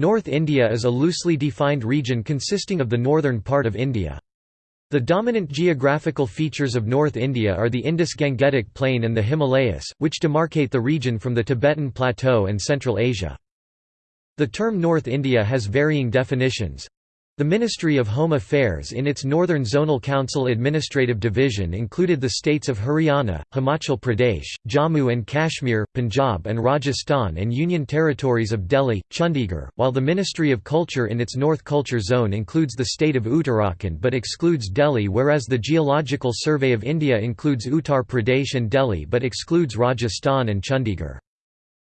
North India is a loosely defined region consisting of the northern part of India. The dominant geographical features of North India are the Indus-Gangetic Plain and the Himalayas, which demarcate the region from the Tibetan Plateau and Central Asia. The term North India has varying definitions. The Ministry of Home Affairs in its Northern Zonal Council Administrative Division included the states of Haryana, Himachal Pradesh, Jammu and Kashmir, Punjab and Rajasthan and Union territories of Delhi, Chandigarh, while the Ministry of Culture in its North Culture Zone includes the state of Uttarakhand but excludes Delhi whereas the Geological Survey of India includes Uttar Pradesh and Delhi but excludes Rajasthan and Chandigarh.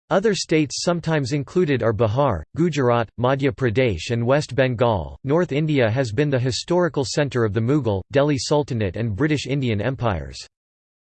Other states sometimes included are Bihar, Gujarat, Madhya Pradesh, and West Bengal. North India has been the historical centre of the Mughal, Delhi Sultanate, and British Indian empires.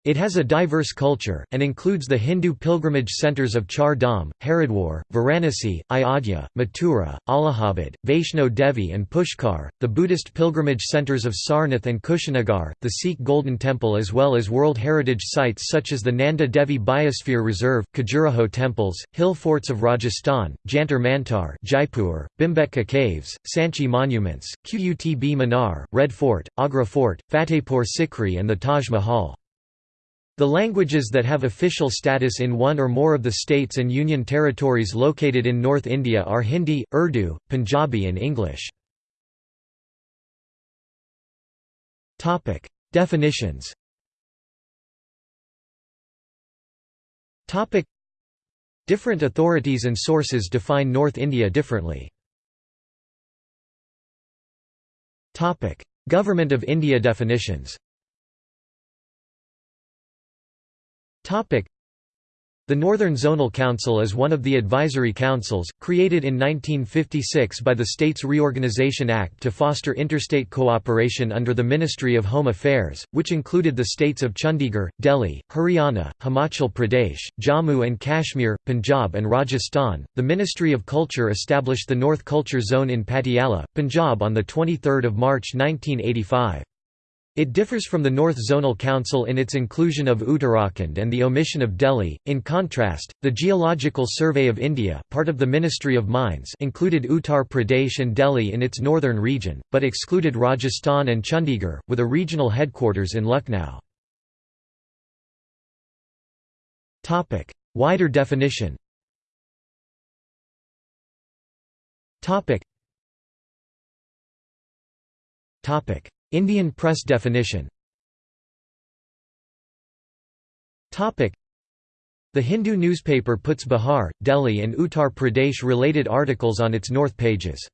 It has a diverse culture, and includes the Hindu pilgrimage centres of Char Dham, Haridwar, Varanasi, Ayodhya, Mathura, Allahabad, Vaishno Devi and Pushkar, the Buddhist pilgrimage centres of Sarnath and Kushinagar, the Sikh Golden Temple as well as World Heritage Sites such as the Nanda Devi Biosphere Reserve, Khajuraho temples, hill forts of Rajasthan, Jantar Mantar Jaipur, Bhimbetka Caves, Sanchi Monuments, Qutb Minar, Red Fort, Agra Fort, Fatehpur Sikri and the Taj Mahal. The languages that have official status in one or more of the states and union territories located in North India are Hindi, Urdu, Punjabi and English. Definitions. Different authorities and sources define North India differently. Government of India definitions the Northern Zonal Council is one of the advisory councils, created in 1956 by the States Reorganisation Act to foster interstate cooperation under the Ministry of Home Affairs, which included the states of Chandigarh, Delhi, Haryana, Himachal Pradesh, Jammu and Kashmir, Punjab, and Rajasthan. The Ministry of Culture established the North Culture Zone in Patiala, Punjab on 23 March 1985. It differs from the North Zonal Council in its inclusion of Uttarakhand and the omission of Delhi. In contrast, the Geological Survey of India, part of the Ministry of Mines, included Uttar Pradesh and Delhi in its northern region, but excluded Rajasthan and Chandigarh, with a regional headquarters in Lucknow. Topic: Wider definition. Topic. Indian press definition. The Hindu newspaper puts Bihar, Delhi and Uttar Pradesh related articles on its north pages.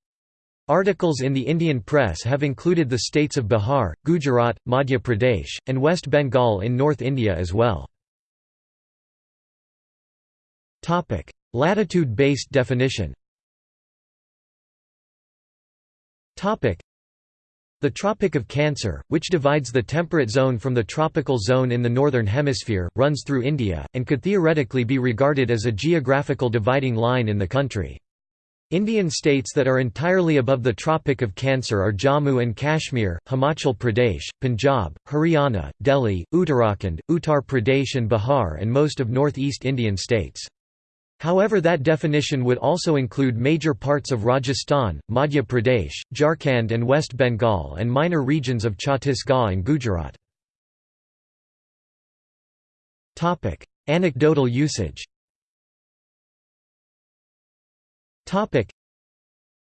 Articles in the Indian press have included the states of Bihar, Gujarat, Madhya Pradesh, and West Bengal in North India as well. Latitude-based definition the Tropic of Cancer, which divides the temperate zone from the tropical zone in the northern hemisphere, runs through India, and could theoretically be regarded as a geographical dividing line in the country. Indian states that are entirely above the Tropic of Cancer are Jammu and Kashmir, Himachal Pradesh, Punjab, Haryana, Delhi, Uttarakhand, Uttar Pradesh and Bihar and most of northeast Indian states. However that definition would also include major parts of Rajasthan, Madhya Pradesh, Jharkhand and West Bengal and minor regions of Chhattisgarh and Gujarat. Anecdotal usage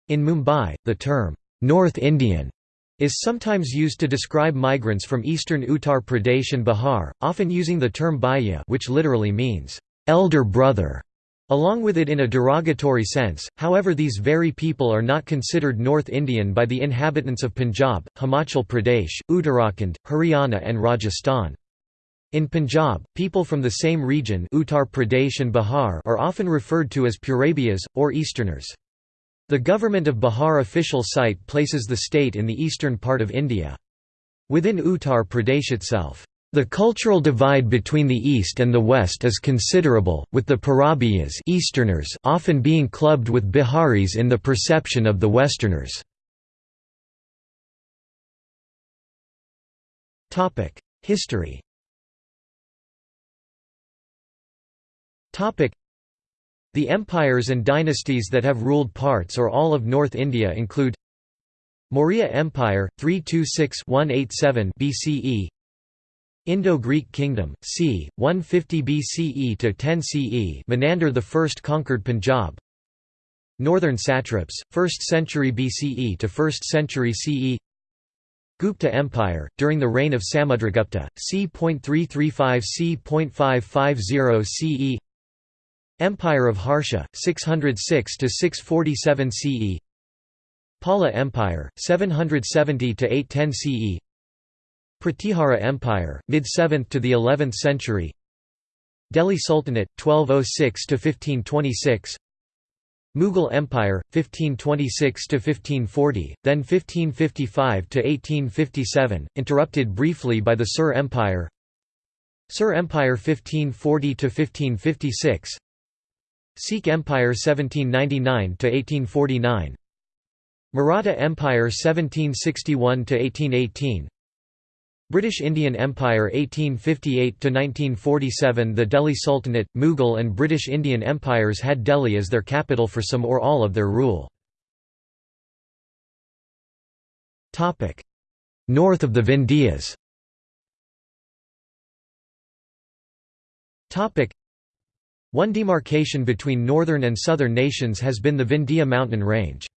In Mumbai, the term, "'North Indian' is sometimes used to describe migrants from eastern Uttar Pradesh and Bihar, often using the term bhaiya which literally means, "'elder brother' Along with it in a derogatory sense, however these very people are not considered North Indian by the inhabitants of Punjab, Himachal Pradesh, Uttarakhand, Haryana and Rajasthan. In Punjab, people from the same region Uttar Pradesh and Bihar are often referred to as Purabiyas, or Easterners. The government of Bihar official site places the state in the eastern part of India. Within Uttar Pradesh itself, the cultural divide between the East and the West is considerable, with the Purabiyas Easterners often being clubbed with Biharis in the perception of the Westerners. History The empires and dynasties that have ruled parts or all of North India include Maurya Empire 326-187 BCE Indo-Greek Kingdom c. 150 BCE to 10 CE Menander I conquered Punjab. Northern satraps 1st century BCE to 1st century CE Gupta Empire, during the reign of Samudragupta, c.335 c.550 CE Empire of Harsha, 606 to 647 CE Pala Empire, 770 to 810 CE Pratihara Empire, mid-7th to the 11th century. Delhi Sultanate, 1206–1526 Mughal Empire 1526 to 1540 then 1555 to 1857 interrupted briefly by the Sur Empire. Sur Empire 1540 to 1556 Sikh Empire 1799 to 1849 Maratha Empire 1761 to 1818 British Indian Empire 1858–1947 The Delhi Sultanate, Mughal and British Indian empires had Delhi as their capital for some or all of their rule. North of the Vindhyas One demarcation between northern and southern nations has been the Vindhya mountain range.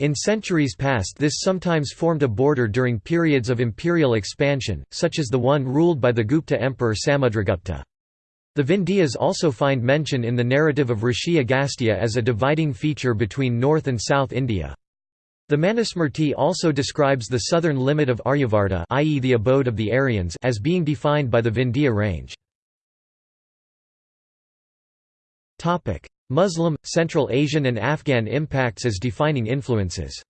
In centuries past this sometimes formed a border during periods of imperial expansion, such as the one ruled by the Gupta emperor Samudragupta. The Vindhyas also find mention in the narrative of Rishi Agastya as a dividing feature between North and South India. The Manusmriti also describes the southern limit of Aryavarta i.e. the abode of the Aryans as being defined by the Vindhya range. Muslim, Central Asian and Afghan impacts as defining influences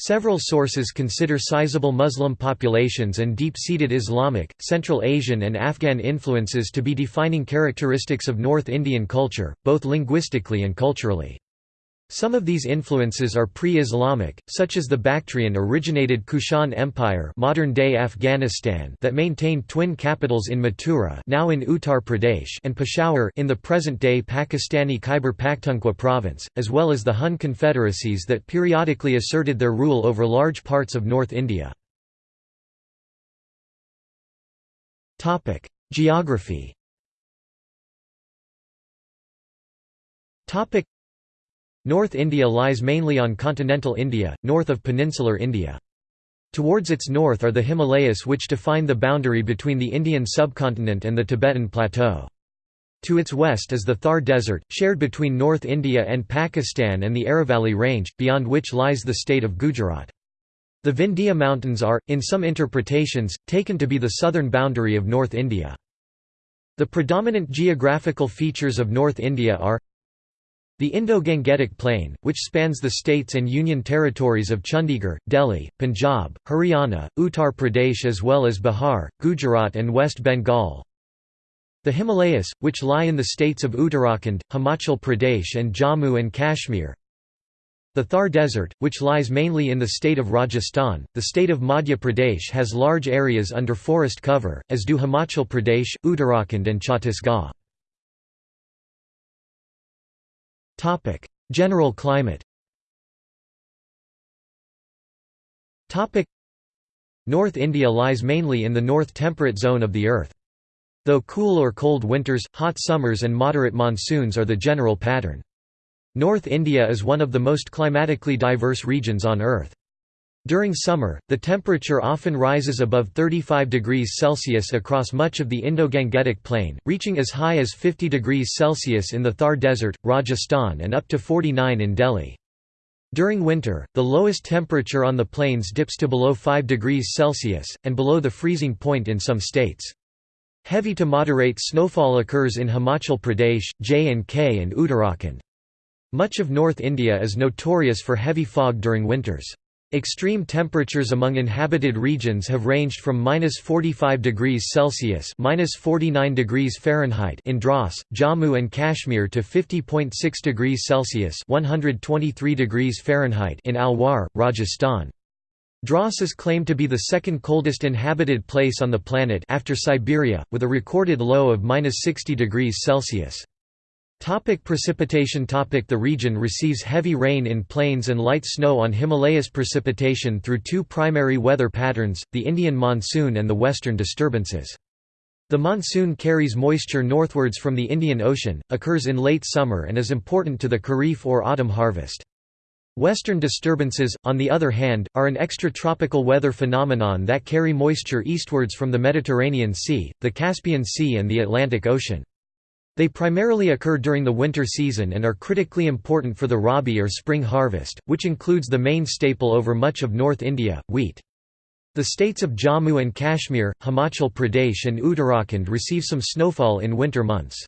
Several sources consider sizable Muslim populations and deep-seated Islamic, Central Asian and Afghan influences to be defining characteristics of North Indian culture, both linguistically and culturally. Some of these influences are pre-Islamic, such as the Bactrian-originated Kushan Empire modern-day Afghanistan that maintained twin capitals in Mathura now in Uttar Pradesh and Peshawar in the present-day Pakistani Khyber Pakhtunkhwa province, as well as the Hun confederacies that periodically asserted their rule over large parts of North India. Geography North India lies mainly on continental India, north of peninsular India. Towards its north are the Himalayas which define the boundary between the Indian subcontinent and the Tibetan Plateau. To its west is the Thar Desert, shared between North India and Pakistan and the Aravalli Range, beyond which lies the state of Gujarat. The Vindhya Mountains are, in some interpretations, taken to be the southern boundary of North India. The predominant geographical features of North India are the Indo-Gangetic Plain, which spans the states and union territories of Chandigarh, Delhi, Punjab, Haryana, Uttar Pradesh as well as Bihar, Gujarat and West Bengal. The Himalayas, which lie in the states of Uttarakhand, Himachal Pradesh and Jammu and Kashmir. The Thar Desert, which lies mainly in the state of Rajasthan, the state of Madhya Pradesh has large areas under forest cover, as do Himachal Pradesh, Uttarakhand and Chhattisgarh. General climate North India lies mainly in the north temperate zone of the earth. Though cool or cold winters, hot summers and moderate monsoons are the general pattern. North India is one of the most climatically diverse regions on Earth. During summer, the temperature often rises above 35 degrees Celsius across much of the Indo-Gangetic Plain, reaching as high as 50 degrees Celsius in the Thar Desert, Rajasthan and up to 49 in Delhi. During winter, the lowest temperature on the plains dips to below 5 degrees Celsius, and below the freezing point in some states. Heavy to moderate snowfall occurs in Himachal Pradesh, J&K and Uttarakhand. Much of North India is notorious for heavy fog during winters. Extreme temperatures among inhabited regions have ranged from minus 45 degrees Celsius minus 49 degrees Fahrenheit in Dras, Jammu and Kashmir to 50.6 degrees Celsius 123 degrees Fahrenheit in Alwar, Rajasthan. Dras is claimed to be the second coldest inhabited place on the planet after Siberia, with a recorded low of -60 degrees Celsius. Topic precipitation topic The region receives heavy rain in plains and light snow on Himalayas precipitation through two primary weather patterns, the Indian monsoon and the western disturbances. The monsoon carries moisture northwards from the Indian Ocean, occurs in late summer and is important to the kharif or autumn harvest. Western disturbances, on the other hand, are an extratropical weather phenomenon that carry moisture eastwards from the Mediterranean Sea, the Caspian Sea and the Atlantic Ocean. They primarily occur during the winter season and are critically important for the rabi or spring harvest, which includes the main staple over much of North India, wheat. The states of Jammu and Kashmir, Himachal Pradesh and Uttarakhand receive some snowfall in winter months.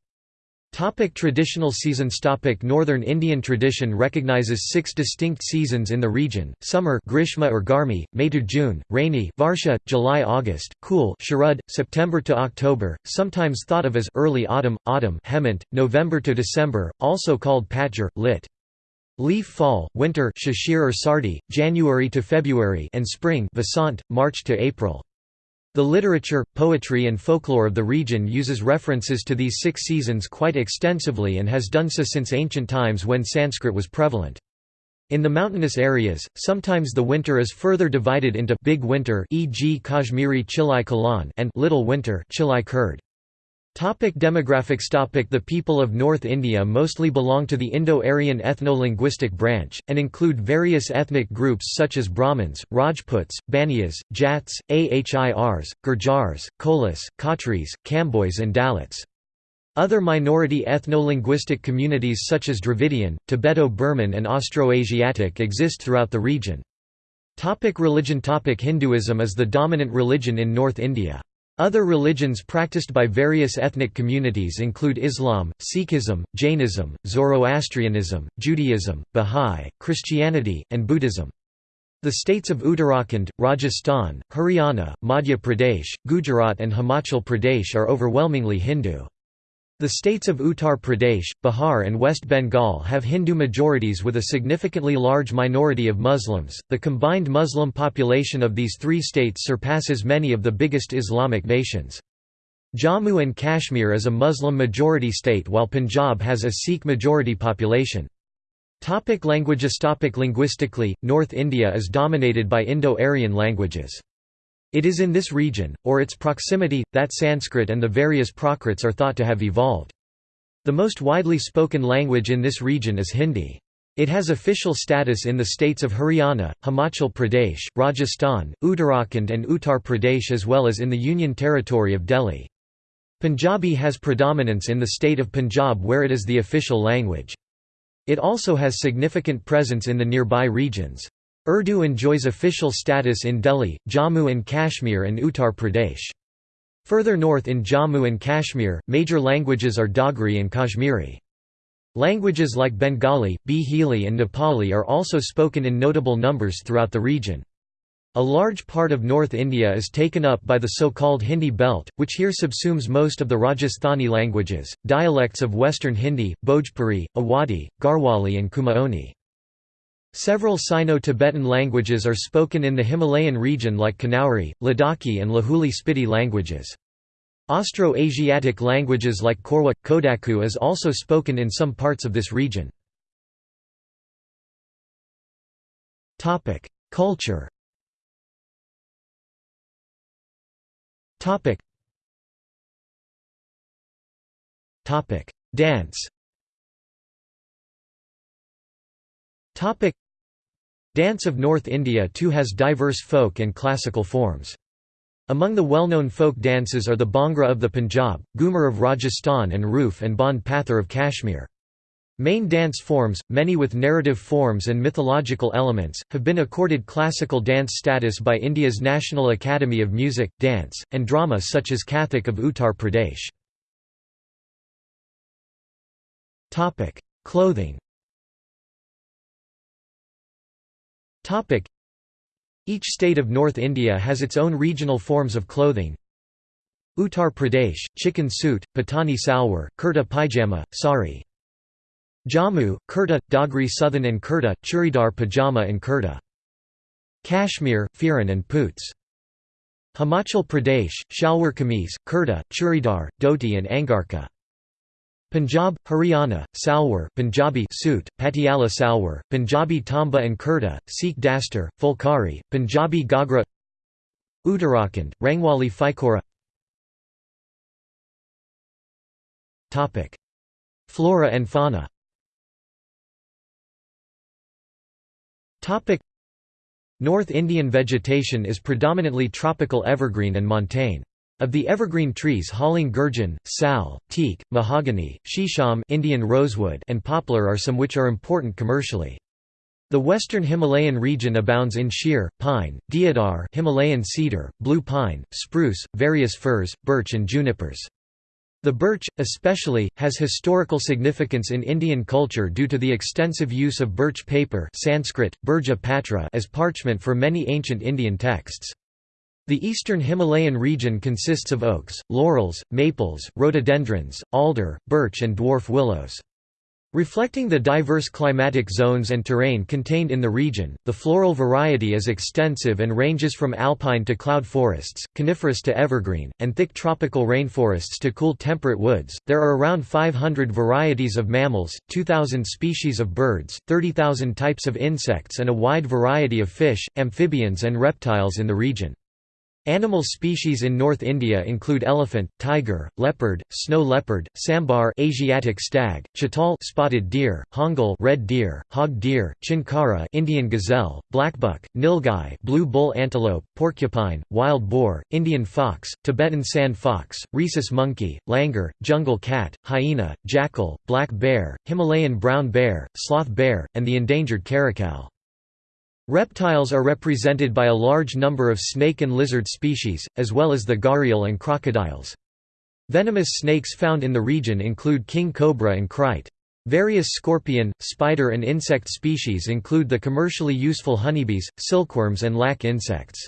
Topic traditional seasons Topic Northern Indian tradition recognizes six distinct seasons in the region, summer Grishma or Garmi, May to June, rainy Varsha, July-August, cool Sharad, September to October, sometimes thought of as early autumn, autumn Hemant, November to December, also called Patjhar, lit. Leaf fall, winter Shishir or Sardi, January to February and spring Vasant, March to April. The literature, poetry and folklore of the region uses references to these six seasons quite extensively and has done so since ancient times when Sanskrit was prevalent. In the mountainous areas, sometimes the winter is further divided into big winter e.g. Kashmiri Chilai Kalan and little winter Chilai Kurd. Topic demographics topic The people of North India mostly belong to the Indo-Aryan ethno-linguistic branch, and include various ethnic groups such as Brahmins, Rajputs, Baniyas, Jats, Ahirs, Gurjars, Kolas, Khatris, Kambois and Dalits. Other minority ethno-linguistic communities such as Dravidian, Tibeto-Burman and Austroasiatic exist throughout the region. Topic religion Topic Hinduism is the dominant religion in North India. Other religions practiced by various ethnic communities include Islam, Sikhism, Jainism, Zoroastrianism, Judaism, Bahá'í, Christianity, and Buddhism. The states of Uttarakhand, Rajasthan, Haryana, Madhya Pradesh, Gujarat and Himachal Pradesh are overwhelmingly Hindu. The states of Uttar Pradesh, Bihar, and West Bengal have Hindu majorities with a significantly large minority of Muslims. The combined Muslim population of these three states surpasses many of the biggest Islamic nations. Jammu and Kashmir is a Muslim majority state while Punjab has a Sikh majority population. Topic languages Topic Linguistically, North India is dominated by Indo-Aryan languages. It is in this region, or its proximity, that Sanskrit and the various Prakrits are thought to have evolved. The most widely spoken language in this region is Hindi. It has official status in the states of Haryana, Himachal Pradesh, Rajasthan, Uttarakhand and Uttar Pradesh as well as in the Union Territory of Delhi. Punjabi has predominance in the state of Punjab where it is the official language. It also has significant presence in the nearby regions. Urdu enjoys official status in Delhi, Jammu and Kashmir and Uttar Pradesh. Further north in Jammu and Kashmir, major languages are Dogri and Kashmiri. Languages like Bengali, Bhili and Nepali are also spoken in notable numbers throughout the region. A large part of North India is taken up by the so-called Hindi belt, which here subsumes most of the Rajasthani languages, dialects of Western Hindi, Bhojpuri, Awadhi, Garhwali and Kumaoni. Several Sino-Tibetan languages are spoken in the Himalayan region like Kanauri, Ladakhi and Lahuli Spiti languages. Austro-Asiatic languages like Korwa, Kodaku is also spoken in some parts of this region. Culture Dance Dance of North India too has diverse folk and classical forms. Among the well-known folk dances are the Bhangra of the Punjab, Ghumar of Rajasthan and Roof and Band Pathar of Kashmir. Main dance forms, many with narrative forms and mythological elements, have been accorded classical dance status by India's National Academy of Music, Dance, and Drama such as Kathak of Uttar Pradesh. Clothing Topic. Each state of North India has its own regional forms of clothing. Uttar Pradesh, chikan suit, patani salwar, kurta pajama, sari. Jammu, kurta, Dogri Suthan and kurta, churidar pajama and kurta. Kashmir, Firan and Poots. Himachal Pradesh, Shalwar Kameez, Kurta, Churidar, Dhoti and Angarka. Punjab, Haryana, Salwar Punjabi Soot, Patiala Salwar, Punjabi Tamba and Kurta, Sikh Dastar, Fulkari, Punjabi Gagra Uttarakhand, Rangwali Fikora Flora and fauna North Indian vegetation is predominantly tropical evergreen and montane. Of the evergreen trees Haling gurjan, sal, teak, mahogany, shisham Indian rosewood and poplar are some which are important commercially. The western Himalayan region abounds in shir, pine, deodar Himalayan cedar, blue pine, spruce, various firs, birch and junipers. The birch, especially, has historical significance in Indian culture due to the extensive use of birch paper Sanskrit, patra as parchment for many ancient Indian texts. The eastern Himalayan region consists of oaks, laurels, maples, rhododendrons, alder, birch and dwarf willows. Reflecting the diverse climatic zones and terrain contained in the region, the floral variety is extensive and ranges from alpine to cloud forests, coniferous to evergreen, and thick tropical rainforests to cool temperate woods. There are around 500 varieties of mammals, 2,000 species of birds, 30,000 types of insects, and a wide variety of fish, amphibians, and reptiles in the region. Animal species in North India include elephant, tiger, leopard, snow leopard, sambar Asiatic stag, chital spotted deer, hangul red deer, hog deer, chinkara Indian gazelle, blackbuck, nilgai blue bull antelope, porcupine, wild boar, Indian fox, Tibetan sand fox, rhesus monkey, langur, jungle cat, hyena, jackal, black bear, Himalayan brown bear, sloth bear, and the endangered caracal. Reptiles are represented by a large number of snake and lizard species, as well as the gharial and crocodiles. Venomous snakes found in the region include king cobra and krait. Various scorpion, spider and insect species include the commercially useful honeybees, silkworms and lac insects.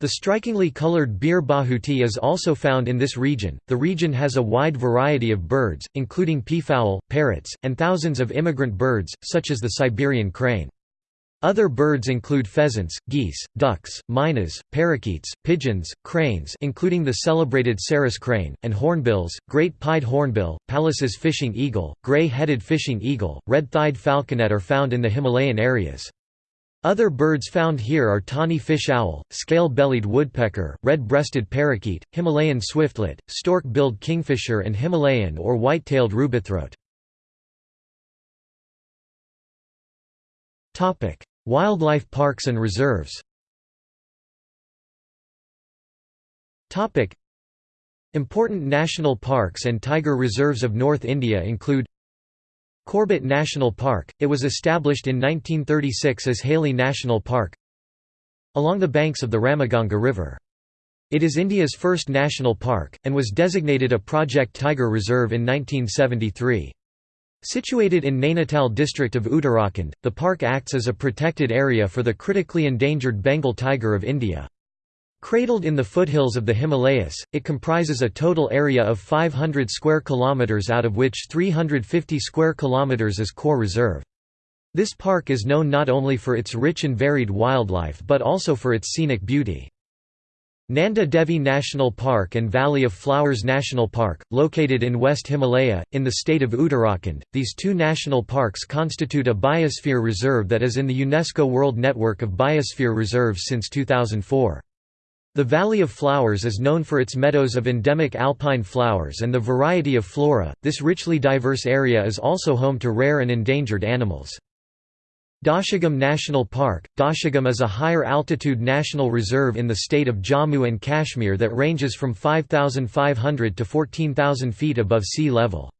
The strikingly colored bir bahuti is also found in this region. The region has a wide variety of birds, including peafowl, parrots, and thousands of immigrant birds, such as the Siberian crane. Other birds include pheasants, geese, ducks, mynas, parakeets, pigeons, cranes including the celebrated Sarus crane, and hornbills, great pied hornbill, Pallas's fishing eagle, gray-headed fishing eagle, red-thighed falconet are found in the Himalayan areas. Other birds found here are tawny fish owl, scale-bellied woodpecker, red-breasted parakeet, Himalayan swiftlet, stork-billed kingfisher and Himalayan or white-tailed rubythroat. Wildlife parks and reserves Important national parks and tiger reserves of North India include Corbett National Park, it was established in 1936 as Hailey National Park along the banks of the Ramaganga River. It is India's first national park, and was designated a Project Tiger Reserve in 1973. Situated in Nainital district of Uttarakhand, the park acts as a protected area for the critically endangered Bengal tiger of India. Cradled in the foothills of the Himalayas, it comprises a total area of 500 square kilometers out of which 350 square kilometers is core reserve. This park is known not only for its rich and varied wildlife but also for its scenic beauty. Nanda Devi National Park and Valley of Flowers National Park, located in West Himalaya, in the state of Uttarakhand, these two national parks constitute a biosphere reserve that is in the UNESCO World Network of Biosphere Reserves since 2004. The Valley of Flowers is known for its meadows of endemic alpine flowers and the variety of flora. This richly diverse area is also home to rare and endangered animals. Dachigam National Park Dachigam is a higher altitude national reserve in the state of Jammu and Kashmir that ranges from 5,500 to 14,000 feet above sea level.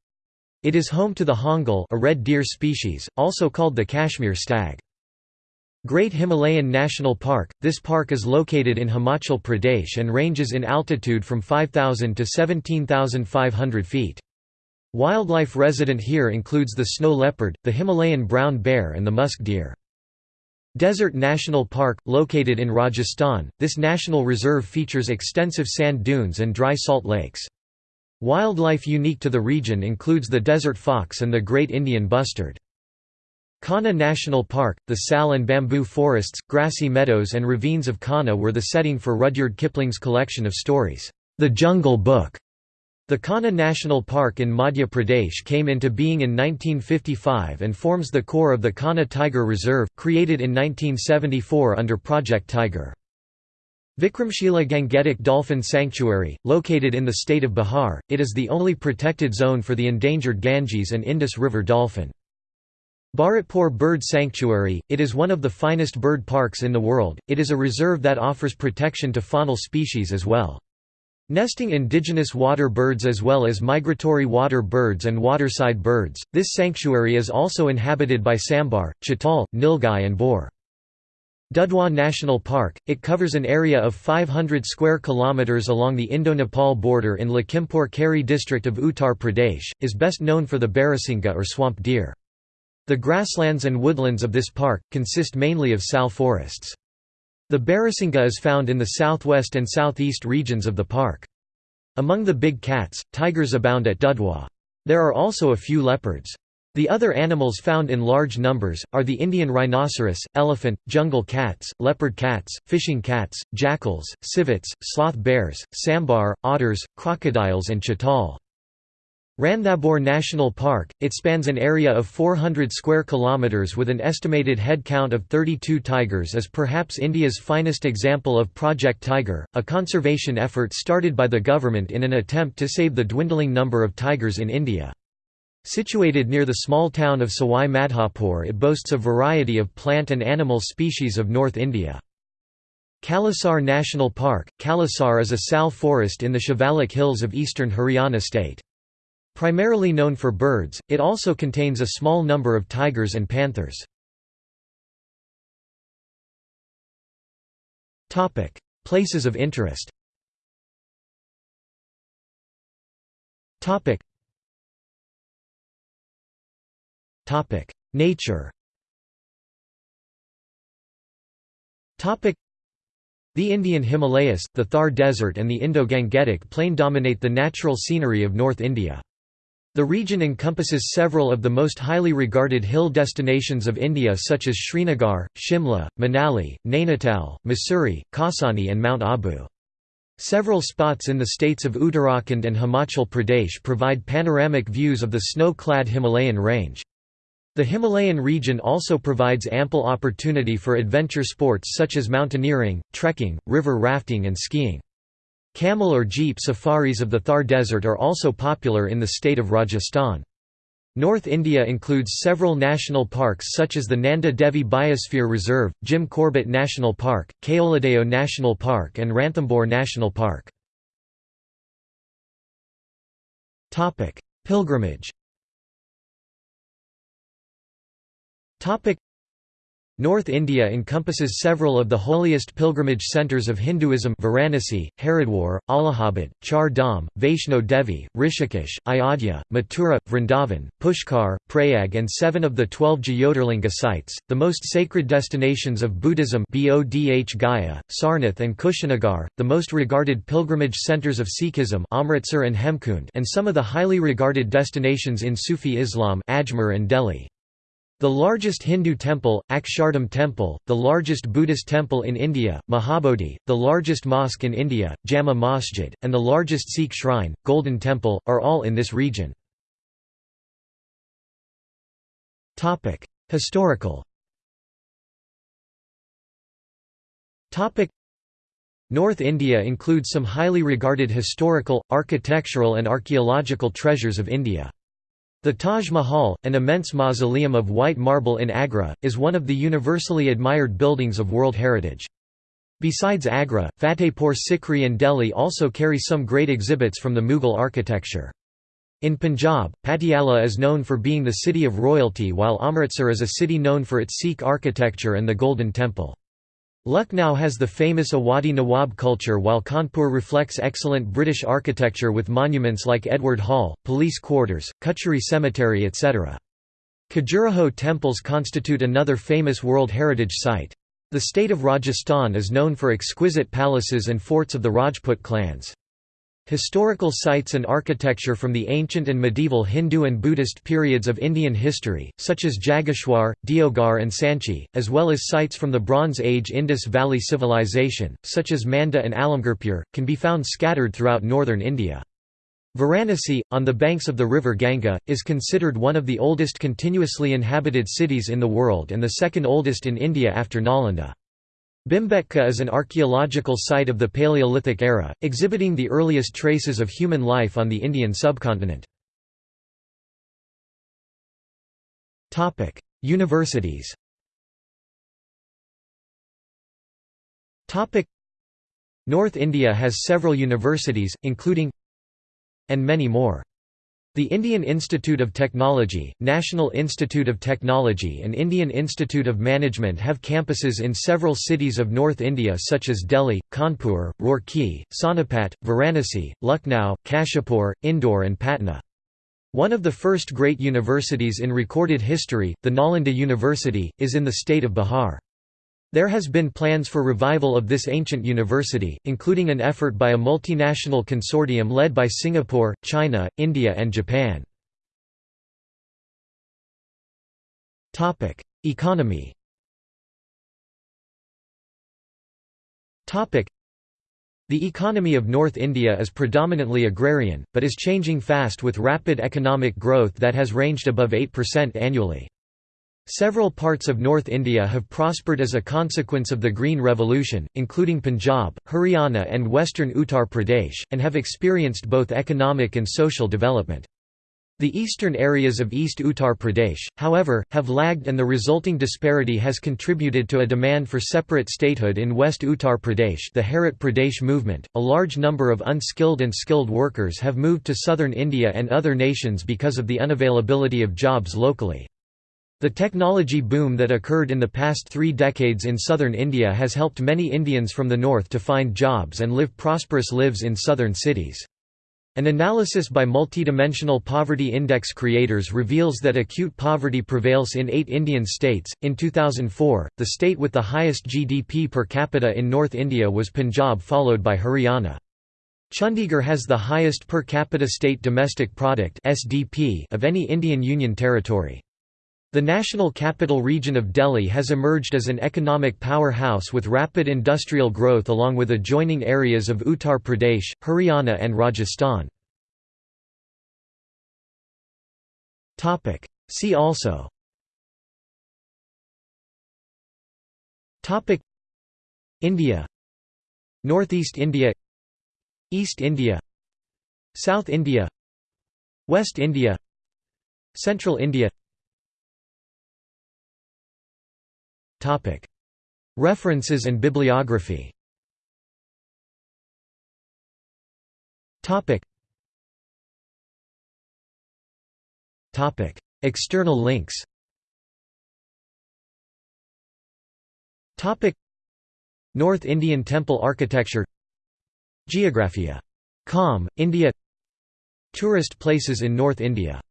It is home to the hangul a red deer species, also called the Kashmir stag. Great Himalayan National Park – This park is located in Himachal Pradesh and ranges in altitude from 5,000 to 17,500 feet. Wildlife resident here includes the snow leopard, the Himalayan brown bear and the musk deer. Desert National Park, located in Rajasthan, this national reserve features extensive sand dunes and dry salt lakes. Wildlife unique to the region includes the desert fox and the great Indian bustard. Kanha National Park, the sal and bamboo forests, grassy meadows and ravines of Kanha were the setting for Rudyard Kipling's collection of stories, The Jungle Book. The Kanha National Park in Madhya Pradesh came into being in 1955 and forms the core of the Kanha Tiger Reserve, created in 1974 under Project Tiger. Vikramshila Gangetic Dolphin Sanctuary, located in the state of Bihar, it is the only protected zone for the endangered Ganges and Indus River dolphin. Bharatpur Bird Sanctuary, it is one of the finest bird parks in the world, it is a reserve that offers protection to faunal species as well. Nesting indigenous water birds as well as migratory water birds and waterside birds, this sanctuary is also inhabited by sambar, chital, nilgai and boar. Dudhwa National Park, it covers an area of 500 square kilometers along the Indo-Nepal border in Lakhimpur Kheri district of Uttar Pradesh, is best known for the Barasinga or swamp deer. The grasslands and woodlands of this park, consist mainly of sal forests. The Barasinga is found in the southwest and southeast regions of the park. Among the big cats, tigers abound at Dudhwa. There are also a few leopards. The other animals found in large numbers, are the Indian rhinoceros, elephant, jungle cats, leopard cats, fishing cats, jackals, civets, sloth bears, sambar, otters, crocodiles and chital. Ranthambore National Park, it spans an area of 400 square kilometers with an estimated head count of 32 tigers is perhaps India's finest example of Project Tiger, a conservation effort started by the government in an attempt to save the dwindling number of tigers in India. Situated near the small town of Sawai Madhopur it boasts a variety of plant and animal species of North India. Kalesar National Park – Kalesar is a sal forest in the Shivalik Hills of eastern Haryana state. Primarily known for birds, it also contains a small number of tigers and panthers. Places of interest Nature. The Indian Himalayas, the Thar Desert and the Indo-Gangetic Plain dominate the natural scenery of North India. The region encompasses several of the most highly regarded hill destinations of India such as Srinagar, Shimla, Manali, Nainital, Mussoorie, Kausani and Mount Abu. Several spots in the states of Uttarakhand and Himachal Pradesh provide panoramic views of the snow-clad Himalayan range. The Himalayan region also provides ample opportunity for adventure sports such as mountaineering, trekking, river rafting and skiing. Camel or jeep safaris of the Thar Desert are also popular in the state of Rajasthan. North India includes several national parks such as the Nanda Devi Biosphere Reserve, Jim Corbett National Park, Keoladeo National Park and Ranthambore National Park. Pilgrimage North India encompasses several of the holiest pilgrimage centres of Hinduism Varanasi, Haridwar, Allahabad, Char Dham, Vaishno Devi, Rishikesh, Ayodhya, Mathura, Vrindavan, Pushkar, Prayag and seven of the twelve Jyotirlinga sites, the most sacred destinations of Buddhism Bodh Gaya, Sarnath and Kushinagar, the most regarded pilgrimage centres of Sikhism Amritsar and Hemkund and some of the highly regarded destinations in Sufi Islam Ajmer and Delhi. The largest Hindu temple, Akshardham Temple, the largest Buddhist temple in India, Mahabodhi, the largest mosque in India, Jama Masjid, and the largest Sikh shrine, Golden Temple, are all in this region. Historical North India includes some highly regarded historical, architectural and archaeological treasures of India. The Taj Mahal, an immense mausoleum of white marble in Agra, is one of the universally admired buildings of World Heritage. Besides Agra, Fatehpur Sikri and Delhi also carry some great exhibits from the Mughal architecture. In Punjab, Patiala is known for being the city of royalty while Amritsar is a city known for its Sikh architecture and the Golden Temple. Lucknow has the famous Awadhi Nawab culture while Kanpur reflects excellent British architecture with monuments like Edward Hall, police quarters, Kacheri Cemetery etc. Khajuraho temples constitute another famous World Heritage Site. The state of Rajasthan is known for exquisite palaces and forts of the Rajput clans. Historical sites and architecture from the ancient and medieval Hindu and Buddhist periods of Indian history, such as Jageshwar, Deoghar and Sanchi, as well as sites from the Bronze Age Indus Valley Civilization, such as Manda and Alamgirpur, can be found scattered throughout northern India. Varanasi, on the banks of the river Ganga, is considered one of the oldest continuously inhabited cities in the world and the second oldest in India after Nalanda. Bhimbetka is an archaeological site of the Paleolithic era, exhibiting the earliest traces of human life on the Indian subcontinent. Universities North India has several universities, including and many more. The Indian Institute of Technology, National Institute of Technology and Indian Institute of Management have campuses in several cities of North India such as Delhi, Kanpur, Roorkee, Sonipat, Varanasi, Lucknow, Kashipur, Indore and Patna. One of the first great universities in recorded history, the Nalanda University, is in the state of Bihar. There has been plans for revival of this ancient university, including an effort by a multinational consortium led by Singapore, China, India and Japan. Economy the economy of North India is predominantly agrarian, but is changing fast with rapid economic growth that has ranged above 8% annually. Several parts of North India have prospered as a consequence of the Green Revolution, including Punjab, Haryana and western Uttar Pradesh, and have experienced both economic and social development. The eastern areas of East Uttar Pradesh, however, have lagged and the resulting disparity has contributed to a demand for separate statehood in West Uttar Pradesh the Harit Pradesh movement. A large number of unskilled and skilled workers have moved to southern India and other nations because of the unavailability of jobs locally. The technology boom that occurred in the past three decades in southern India has helped many Indians from the north to find jobs and live prosperous lives in southern cities. An analysis by Multidimensional Poverty Index creators reveals that acute poverty prevails in eight Indian states. In 2004, the state with the highest GDP per capita in North India was Punjab, followed by Haryana. Chandigarh has the highest per capita state domestic product (SDP) of any Indian Union territory. The National Capital Region of Delhi has emerged as an economic powerhouse with rapid industrial growth along with adjoining areas of Uttar Pradesh, Haryana and Rajasthan. See also. India. Northeast India. East India. South India. West India. Central India References and bibliography. External links. North Indian temple architecture. Geographia. Com, India. Tourist places in North India